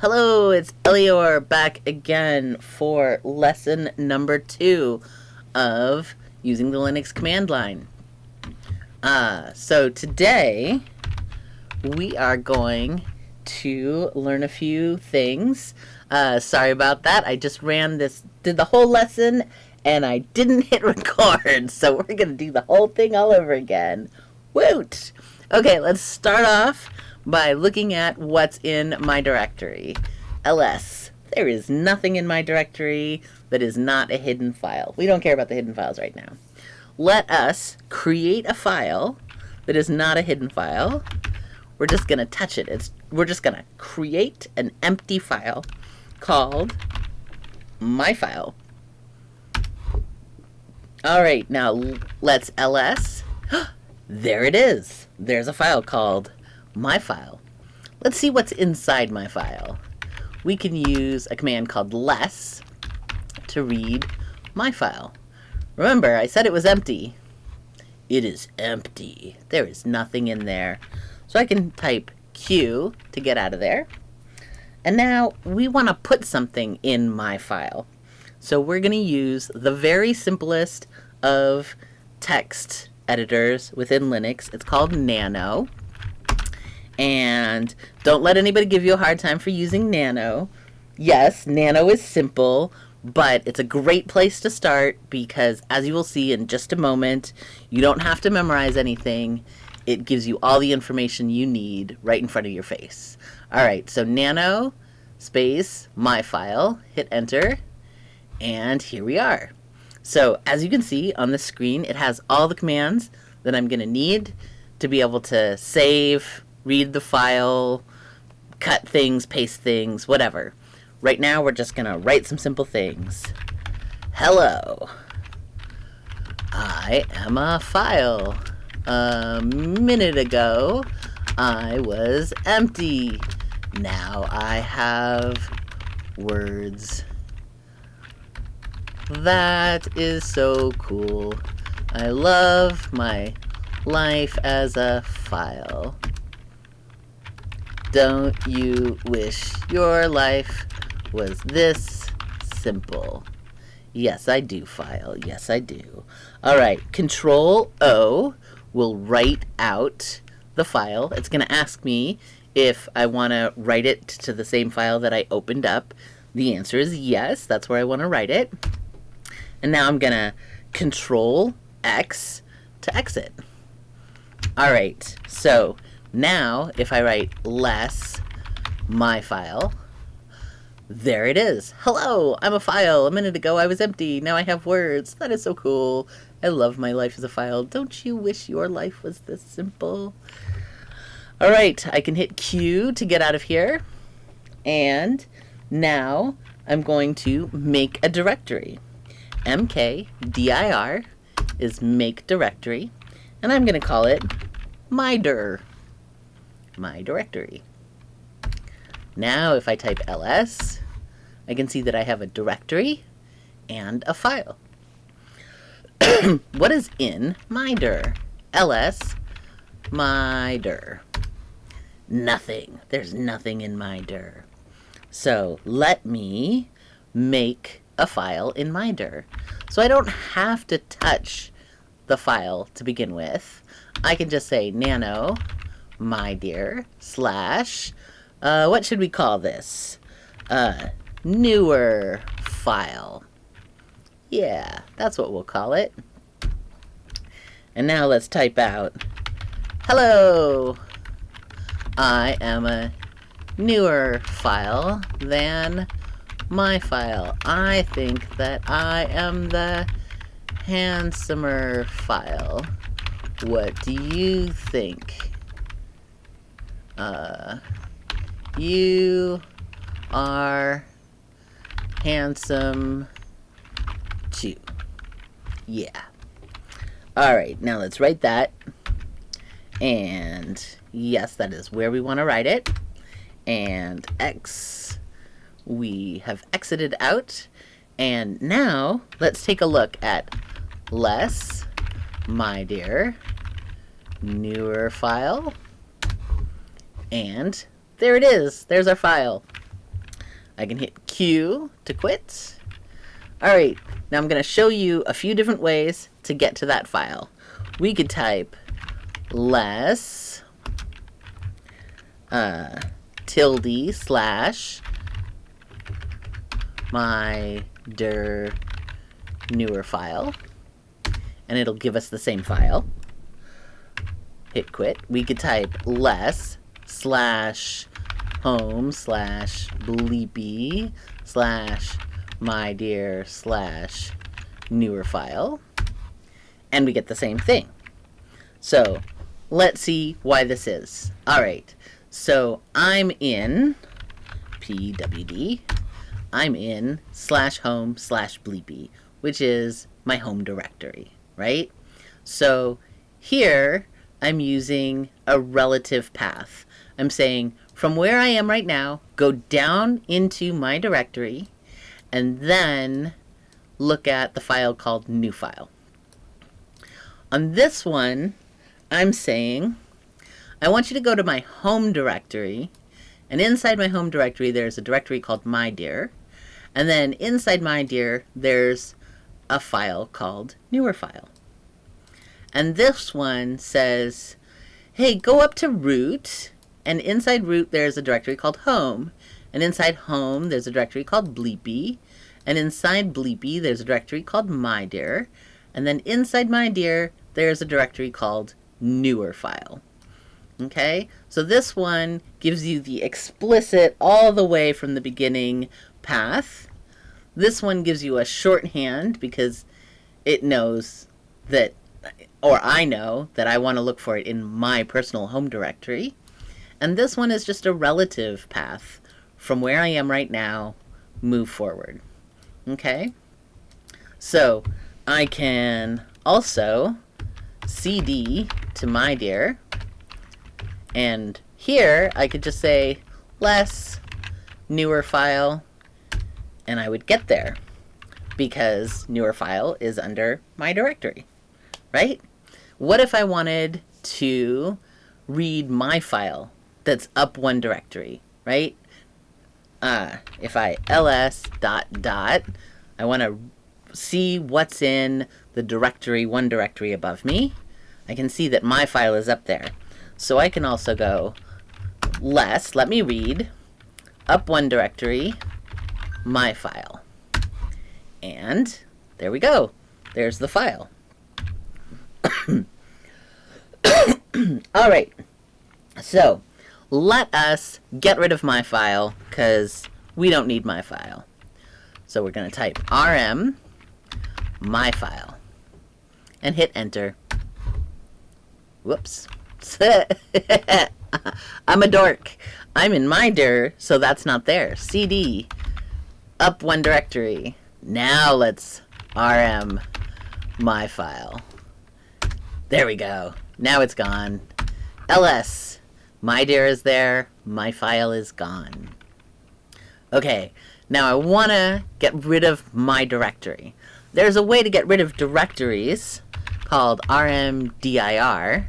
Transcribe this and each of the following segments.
Hello, it's Elior back again for lesson number two of using the Linux command line. Uh, so today we are going to learn a few things. Uh, sorry about that. I just ran this, did the whole lesson, and I didn't hit record. So we're going to do the whole thing all over again. Woot! Okay, let's start off by looking at what's in my directory. ls. There is nothing in my directory that is not a hidden file. We don't care about the hidden files right now. Let us create a file that is not a hidden file. We're just going to touch it. It's, we're just going to create an empty file called my file. All right, now let's ls. there it is. There's a file called my file. Let's see what's inside my file. We can use a command called less to read my file. Remember, I said it was empty. It is empty. There is nothing in there. So I can type Q to get out of there. And now we want to put something in my file. So we're going to use the very simplest of text editors within Linux. It's called Nano. And don't let anybody give you a hard time for using Nano. Yes, Nano is simple, but it's a great place to start because as you will see in just a moment, you don't have to memorize anything. It gives you all the information you need right in front of your face. All right, so nano space my file, hit enter, and here we are. So as you can see on the screen, it has all the commands that I'm going to need to be able to save, read the file, cut things, paste things, whatever. Right now, we're just to write some simple things. Hello. I am a file. A minute ago, I was empty. Now I have words. That is so cool. I love my life as a file. Don't you wish your life was this simple? Yes, I do, file. Yes, I do. All right, Control O will write out the file. It's going to ask me if I want to write it to the same file that I opened up. The answer is yes. That's where I want to write it. And now I'm going to Control X to exit. All right, so now, if I write less my file, there it is. Hello, I'm a file. A minute ago I was empty. Now I have words. That is so cool. I love my life as a file. Don't you wish your life was this simple? All right, I can hit Q to get out of here. And now I'm going to make a directory. mkdir is make directory. And I'm going to call it mydir my directory. Now if I type ls, I can see that I have a directory and a file. what is in my dir? ls my dir. Nothing. There's nothing in my dir. So let me make a file in my dir. So I don't have to touch the file to begin with. I can just say nano my dear, slash, uh, what should we call this? Uh, newer file. Yeah, that's what we'll call it. And now let's type out, hello, I am a newer file than my file. I think that I am the handsomer file. What do you think? Uh, you are handsome too. Yeah. Alright, now let's write that. And yes, that is where we want to write it. And X, we have exited out. And now let's take a look at less, my dear, newer file. And there it is. There's our file. I can hit Q to quit. All right, now I'm going to show you a few different ways to get to that file. We could type less uh, tilde slash my dir newer file and it'll give us the same file. Hit quit. We could type less slash home slash bleepy slash my dear slash newer file and we get the same thing. So let's see why this is. All right, so I'm in pwd, I'm in slash home slash bleepy, which is my home directory, right? So here I'm using a relative path. I'm saying from where I am right now, go down into my directory, and then look at the file called new file. On this one, I'm saying I want you to go to my home directory, and inside my home directory there's a directory called my dear, and then inside my dear there's a file called newer file. And this one says, hey, go up to root, and inside root there's a directory called home, and inside home there's a directory called bleepy, and inside bleepy there's a directory called my dear, and then inside my dear there's a directory called newer file. Okay, so this one gives you the explicit all the way from the beginning path. This one gives you a shorthand because it knows that, or I know that I want to look for it in my personal home directory. And this one is just a relative path from where I am right now, move forward. Okay, so I can also cd to my dear. And here I could just say less newer file and I would get there because newer file is under my directory, right? What if I wanted to read my file that's up one directory, right? Uh, if I ls dot dot, I want to see what's in the directory, one directory above me. I can see that my file is up there. So I can also go less, let me read, up one directory, my file. And there we go. There's the file. All right. So let us get rid of my file because we don't need my file. So we're going to type rm my file and hit enter. Whoops. I'm a dork. I'm in my dir, so that's not there. CD, up one directory. Now let's rm my file. There we go. Now it's gone. ls, my dir is there, my file is gone. Okay, now I want to get rid of my directory. There's a way to get rid of directories called rmdir,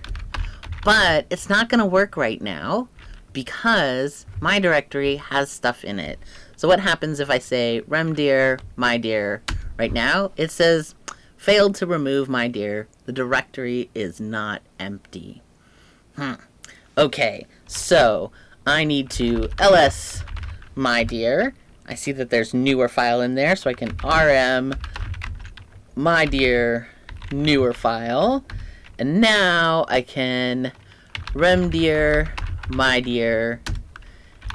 but it's not going to work right now because my directory has stuff in it. So what happens if I say remdir my dear right now? It says failed to remove my dear. The directory is not empty. Hmm. Okay, so I need to ls my dear. I see that there's newer file in there, so I can rm my dear newer file. And now I can remdir my dear.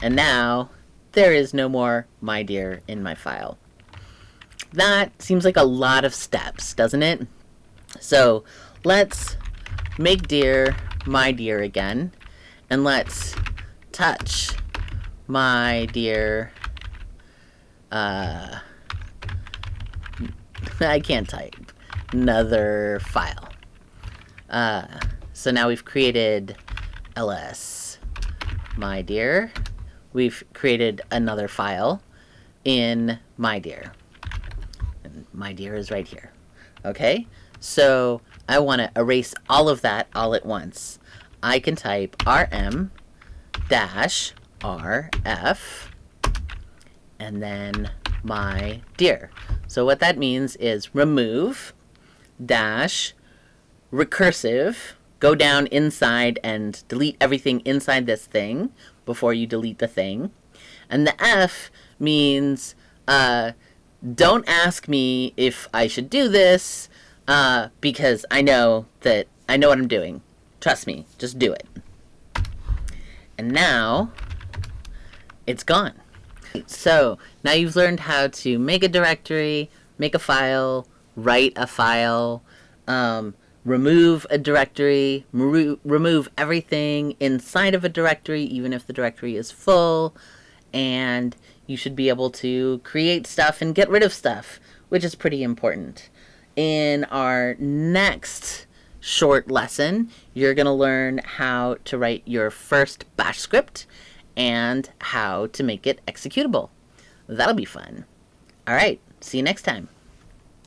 And now there is no more my dear in my file. That seems like a lot of steps, doesn't it? So let's make dear my dear again. And let's touch my dear uh, I can't type another file. Uh, so now we've created ls my dear. We've created another file in my dear. And my dear is right here. Okay, so I want to erase all of that all at once. I can type rm dash rf and then my dear. So what that means is remove dash recursive, go down inside and delete everything inside this thing before you delete the thing. And the F means uh, don't ask me if I should do this uh, because I know that I know what I'm doing. Trust me, just do it. And now it's gone. So now you've learned how to make a directory, make a file, write a file, um, remove a directory, remove everything inside of a directory, even if the directory is full, and you should be able to create stuff and get rid of stuff, which is pretty important. In our next short lesson, you're going to learn how to write your first bash script and how to make it executable. That'll be fun. All right, see you next time.